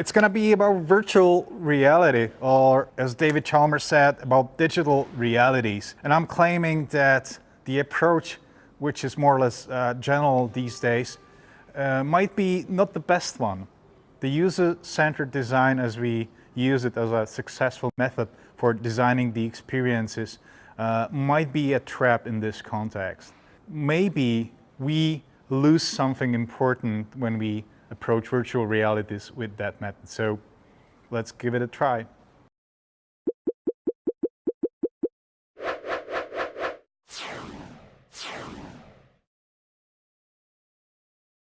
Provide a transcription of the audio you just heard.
It's going to be about virtual reality, or as David Chalmers said, about digital realities. And I'm claiming that the approach, which is more or less uh, general these days, uh, might be not the best one. The user-centered design as we use it as a successful method for designing the experiences uh, might be a trap in this context. Maybe we lose something important when we approach virtual realities with that method. So let's give it a try.